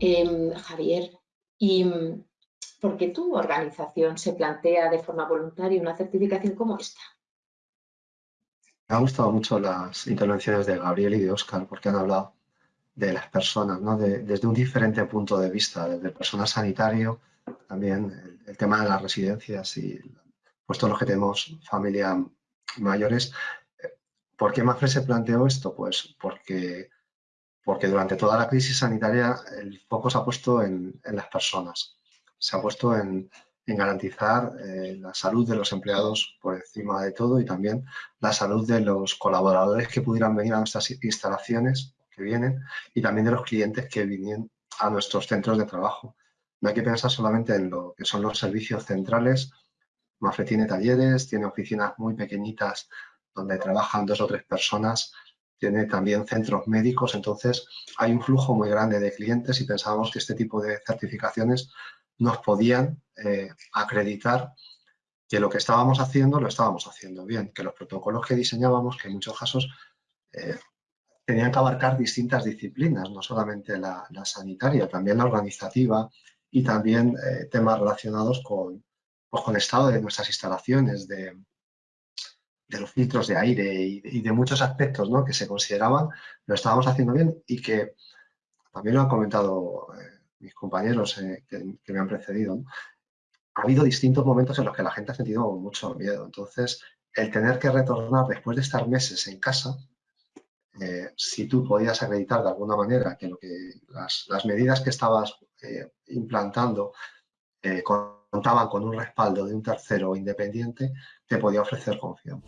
¿Y mm, por qué tu organización se plantea de forma voluntaria una certificación como esta? Me han gustado mucho las intervenciones de Gabriel y de Óscar porque han hablado de las personas, ¿no? desde un diferente punto de vista, desde el personal sanitario, también el, tema de las residencias y pues todos los que tenemos familia mayores. ¿Por qué Mafre se planteó esto? Pues porque, porque durante toda la crisis sanitaria el foco se ha puesto en, las personas, se ha puesto en, garantizar eh, la salud de los empleados por encima de todo y también la salud de los colaboradores que pudieran venir a nuestras instalaciones que vienen y también de los clientes que vienen a nuestros centros de trabajo. No hay que pensar solamente en lo que son los servicios centrales. Mafre tiene talleres, tiene oficinas muy pequeñitas donde trabajan dos o tres personas, tiene también centros médicos, entonces hay un flujo muy grande de clientes y pensábamos que este tipo de certificaciones nos podían eh, acreditar que lo que estábamos haciendo lo estábamos haciendo bien, que los protocolos que diseñábamos, que en muchos casos eh, tenían que abarcar distintas disciplinas, no solamente la, sanitaria, también la organizativa y también eh, temas relacionados con, pues, con el estado de nuestras instalaciones, de, de los filtros de aire y de, muchos aspectos ¿no? que se consideraban, lo estábamos haciendo bien y que también lo han comentado eh, mis compañeros eh, que, me han precedido. Ha habido distintos momentos en los que la gente ha sentido mucho miedo. Entonces, el tener que retornar después de estar meses en casa, eh, si tú podías acreditar de alguna manera que, lo que las, medidas que estabas implantando contaban con un respaldo de un tercero independiente, te podía ofrecer confianza.